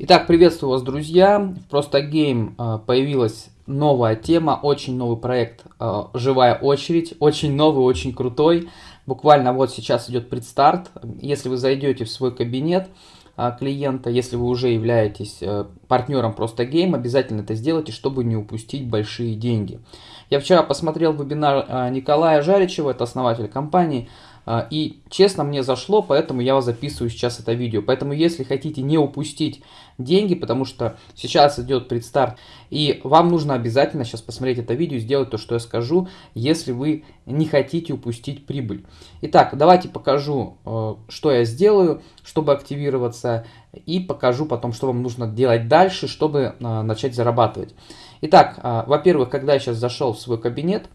Итак, приветствую вас, друзья. В Просто Гейм э, появилась новая тема, очень новый проект э, «Живая очередь», очень новый, очень крутой. Буквально вот сейчас идет предстарт. Если вы зайдете в свой кабинет э, клиента, если вы уже являетесь партнером Просто Гейм, обязательно это сделайте, чтобы не упустить большие деньги. Я вчера посмотрел вебинар Николая Жаричева, это основатель компании, а, и честно мне зашло, поэтому я записываю сейчас это видео. Поэтому если хотите не упустить деньги, потому что сейчас идет предстарт, и вам нужно обязательно сейчас посмотреть это видео и сделать то, что я скажу, если вы не хотите упустить прибыль. Итак, давайте покажу, э, что я сделаю, чтобы активироваться, и покажу потом, что вам нужно делать дальше, чтобы э, начать зарабатывать. Итак, э, во-первых, когда я сейчас зашел в свой кабинет,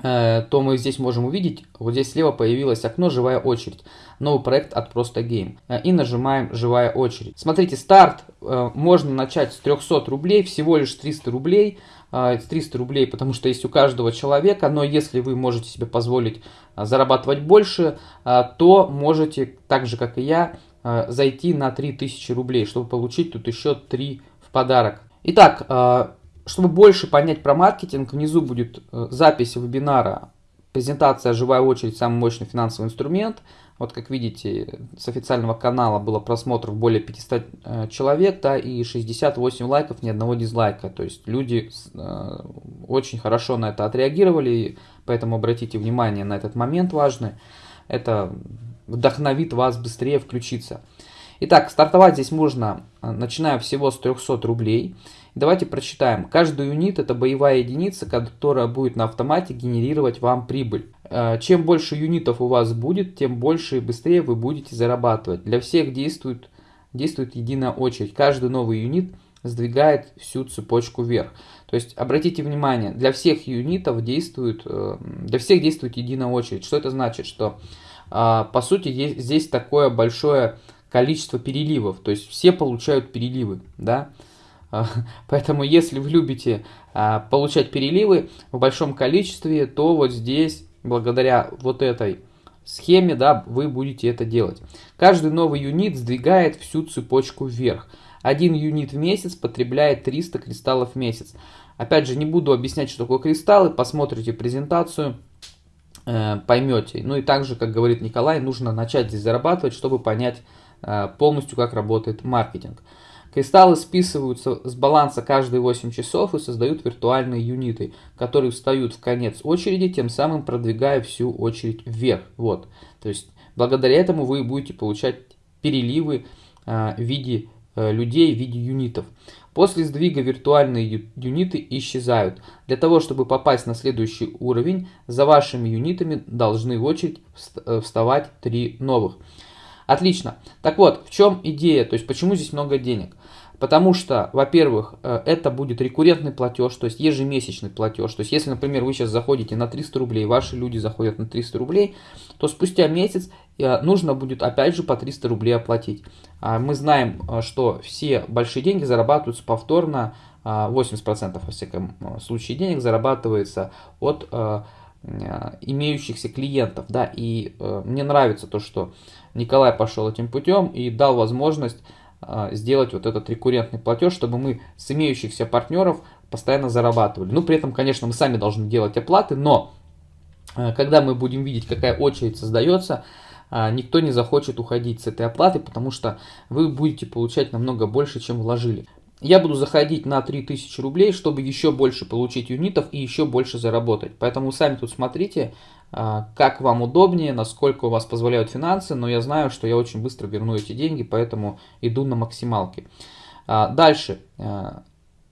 то мы здесь можем увидеть, вот здесь слева появилось окно «Живая очередь», новый проект от Просто Game. Э, и нажимаем «Живая очередь». Смотрите, старт э, можно начать с 300 рублей, всего лишь 300 рублей. 300 рублей, потому что есть у каждого человека, но если вы можете себе позволить зарабатывать больше, то можете, так же как и я, зайти на 3000 рублей, чтобы получить тут еще 3 в подарок. Итак, чтобы больше понять про маркетинг, внизу будет э, запись вебинара, презентация «Живая очередь. Самый мощный финансовый инструмент». Вот как видите, с официального канала было просмотров более 500 э, человек, да, и 68 лайков, ни одного дизлайка. То есть люди э, очень хорошо на это отреагировали, поэтому обратите внимание на этот момент важный. Это вдохновит вас быстрее включиться. Итак, стартовать здесь можно, э, начиная всего с 300 рублей. Давайте прочитаем. Каждый юнит это боевая единица, которая будет на автомате генерировать вам прибыль. Э, чем больше юнитов у вас будет, тем больше и быстрее вы будете зарабатывать. Для всех действует, действует единая очередь. Каждый новый юнит сдвигает всю цепочку вверх. То есть обратите внимание, для всех юнитов действует, э, для всех действует единая очередь. Что это значит? Что по сути здесь такое большое количество переливов. То есть все получают переливы. Да? А, поэтому, если вы любите а, получать переливы в большом количестве, то вот здесь, благодаря вот этой схеме, да, вы будете это делать. Каждый новый юнит сдвигает всю цепочку вверх. Один юнит в месяц потребляет 300 кристаллов в месяц. Опять же, не буду объяснять, что такое кристаллы, посмотрите презентацию, э, поймете. Ну и также, как говорит Николай, нужно начать здесь зарабатывать, чтобы понять полностью, как работает маркетинг. Кристаллы списываются с баланса каждые 8 часов и создают виртуальные юниты, которые встают в конец очереди, тем самым продвигая всю очередь вверх. Вот. То есть благодаря этому вы будете получать переливы э, в виде э, людей, в виде юнитов. После сдвига виртуальные юниты исчезают. Для того, чтобы попасть на следующий уровень, за вашими юнитами должны в очередь э, вставать три новых. Отлично. Так вот, в чем идея, то есть почему здесь много денег? Потому что, во-первых, э, это будет рекуррентный платеж, то есть ежемесячный платеж. То есть, если, например, вы сейчас заходите на 300 рублей, ваши люди заходят на 300 рублей, то спустя месяц э, нужно будет опять же по 300 рублей оплатить. А мы знаем, э, что все большие деньги зарабатываются повторно, 80% во всяком случае денег зарабатывается от имеющихся клиентов, да, и мне нравится то, что Николай пошел этим путем и дал возможность а, сделать вот этот рекуррентный платеж, чтобы мы с имеющихся партнеров постоянно зарабатывали. Ну, при этом, конечно, мы сами должны делать оплаты, но а, когда мы будем видеть, какая очередь создается, а, никто не захочет уходить с этой оплаты, потому что вы будете получать намного больше, чем вложили. Я буду заходить на 3000 рублей, чтобы еще больше получить юнитов и еще больше заработать. Поэтому сами тут смотрите, а, как вам удобнее, насколько у вас позволяют финансы, но я знаю, что я очень быстро верну эти деньги, поэтому иду на максималки. А, дальше, а,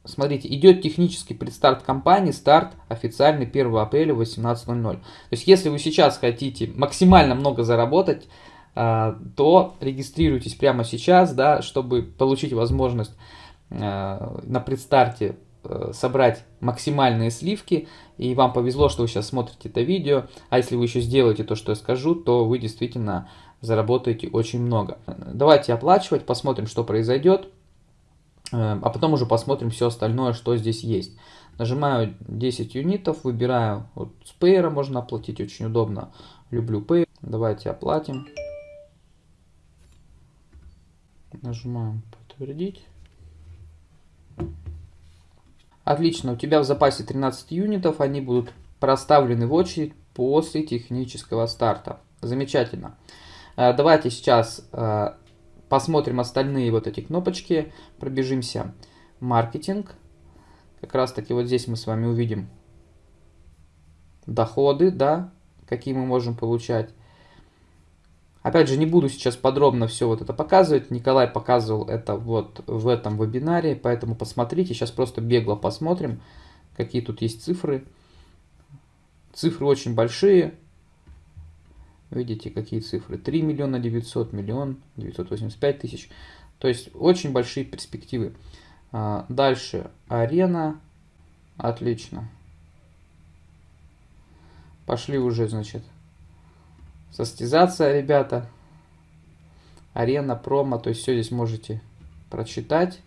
смотрите, идет технический предстарт компании, старт официальный 1 апреля 18.00. То есть, если вы сейчас хотите максимально много заработать, то регистрируйтесь прямо сейчас, да, чтобы получить возможность на предстарте Э, собрать максимальные сливки, и вам повезло, что вы сейчас смотрите это видео, а если вы еще сделаете то, что я скажу, то вы действительно заработаете очень много. Давайте оплачивать, посмотрим, что произойдет, э, а потом уже посмотрим все остальное, что здесь есть. Нажимаю 10 юнитов, выбираю, вот с Payer можно оплатить, очень удобно, люблю Pay, давайте оплатим. Нажимаем Подтвердить. Отлично, у тебя в запасе 13 юнитов, они будут проставлены в очередь после технического старта. Замечательно. Э, давайте сейчас э, посмотрим остальные вот эти кнопочки, пробежимся. Маркетинг. Как раз таки вот здесь мы с вами увидим доходы, да, какие мы можем получать. Опять же, не буду сейчас подробно все вот это показывать. Николай показывал это вот в этом вебинаре, поэтому посмотрите. Сейчас просто бегло посмотрим, какие тут есть цифры. Цифры очень большие. Видите, какие цифры? 3 миллиона 900, миллион 985 тысяч. То есть очень большие перспективы. А, дальше арена. Отлично. Пошли уже, значит, состязаться, ребята. Арена, промо, то есть все здесь можете прочитать.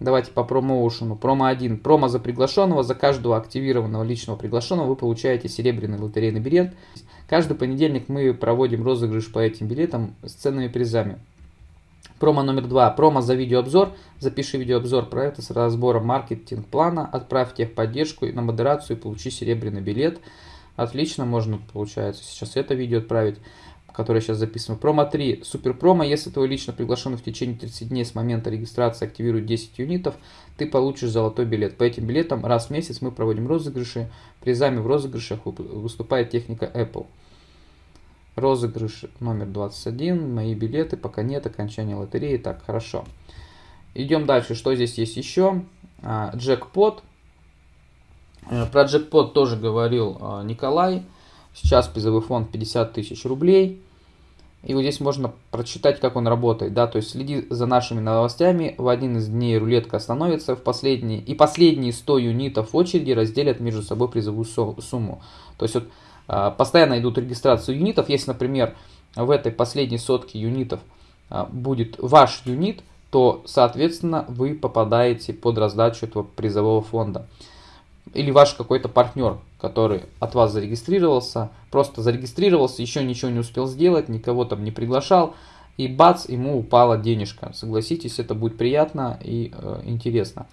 Давайте по промоушену. Промо 1. Промо за приглашенного. За каждого активированного личного приглашенного вы получаете серебряный лотерейный билет. Каждый понедельник мы проводим розыгрыш по этим билетам с ценными призами. Промо номер два. Промо за видеообзор. Запиши видеообзор проекта с разбором маркетинг-плана. Отправь техподдержку на модерацию и получи серебряный билет. Отлично, можно, получается, сейчас это видео отправить, которое сейчас записано. Промо 3. Супер промо. Если твой лично приглашенный в течение 30 дней с момента регистрации активирует 10 юнитов, ты получишь золотой билет. По этим билетам раз в месяц мы проводим розыгрыши. Призами в розыгрышах выступает техника Apple. Розыгрыш номер 21. Мои билеты. Пока нет окончания лотереи. Так, хорошо. Идем дальше. Что здесь есть еще? А, джекпот. Э, про джекпот тоже говорил а, Николай. Сейчас призовой фонд 50 тысяч рублей. И вот здесь можно прочитать, как он работает. Да? То есть следи за нашими новостями. В один из дней рулетка остановится в последние. И последние 100 юнитов очереди разделят между собой призовую сумму. То есть вот а, постоянно идут регистрацию юнитов. Если, например, в этой последней сотке юнитов а, будет ваш юнит, то, соответственно, вы попадаете под раздачу этого призового фонда или ваш какой-то партнер, который от вас зарегистрировался, просто зарегистрировался, еще ничего не успел сделать, никого там не приглашал, и бац, ему упала денежка. Согласитесь, это будет приятно и э, интересно.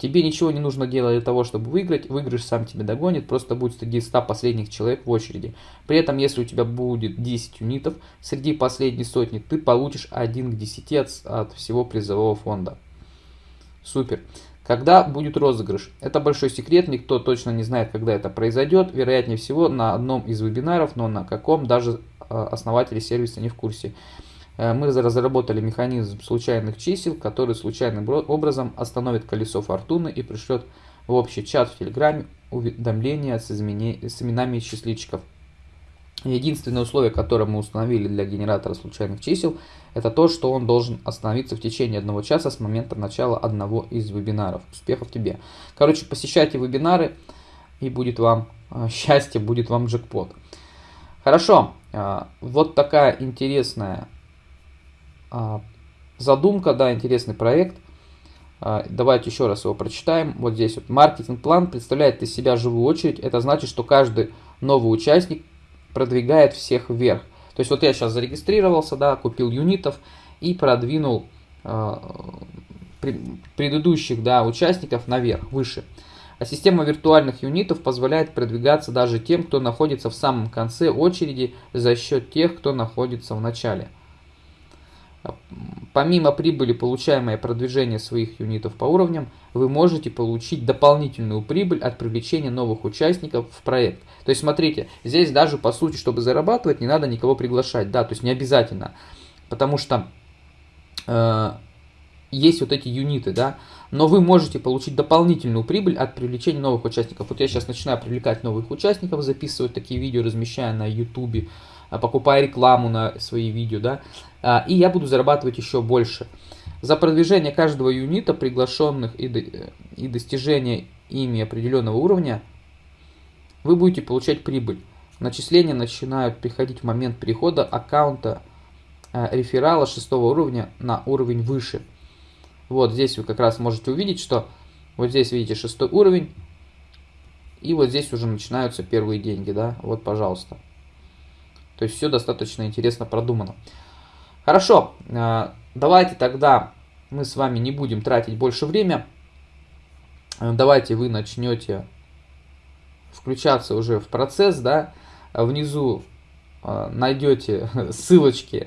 Тебе ничего не нужно делать для того, чтобы выиграть. Выигрыш сам тебя догонит, просто будет среди 100 последних человек в очереди. При этом, если у тебя будет 10 юнитов, среди последней сотни ты получишь 1 к 10 от, от всего призового фонда. Супер. Когда будет розыгрыш? Это большой секрет, никто точно не знает, когда это произойдет. Вероятнее всего на одном из вебинаров, но на каком даже а, основатели сервиса не в курсе. Э, мы разработали механизм случайных чисел, который случайным образом остановит колесо фортуны и пришлет в общий чат в Телеграме уведомления с, измене... с именами счастливчиков. Единственное условие, которое мы установили для генератора случайных чисел, это то, что он должен остановиться в течение одного часа с момента начала одного из вебинаров. Успехов тебе! Короче, посещайте вебинары, и будет вам а, счастье, будет вам джекпот. Хорошо, а, вот такая интересная а, задумка, да, интересный проект. Давайте еще раз его прочитаем. Вот здесь вот маркетинг-план представляет из себя живую очередь. Это значит, что каждый новый участник продвигает всех вверх. То есть вот я сейчас зарегистрировался, да, купил юнитов и продвинул э, предыдущих да, участников наверх, выше. А система виртуальных юнитов позволяет продвигаться даже тем, кто находится в самом конце очереди за счет тех, кто находится в начале. Помимо прибыли, получаемой продвижения своих юнитов по уровням, вы можете получить дополнительную прибыль от привлечения новых участников в проект. То есть, смотрите, здесь даже по сути, чтобы зарабатывать, не надо никого приглашать, да, то есть не обязательно, потому что э, есть вот эти юниты, да, но вы можете получить дополнительную прибыль от привлечения новых участников. Вот я сейчас начинаю привлекать новых участников, записывать такие видео, размещая на YouTube, покупая рекламу на свои видео, да, а, и я буду зарабатывать еще больше. За продвижение каждого юнита, приглашенных и, и достижение ими определенного уровня, вы будете получать прибыль. Начисления начинают приходить в момент перехода аккаунта а, реферала шестого уровня на уровень выше. Вот здесь вы как раз можете увидеть, что вот здесь видите шестой уровень, и вот здесь уже начинаются первые деньги, да, вот пожалуйста. То есть все достаточно интересно продумано. Хорошо, э, давайте тогда мы с вами не будем тратить больше время. Э, давайте вы начнете включаться уже в процесс, да, внизу найдете ссылочки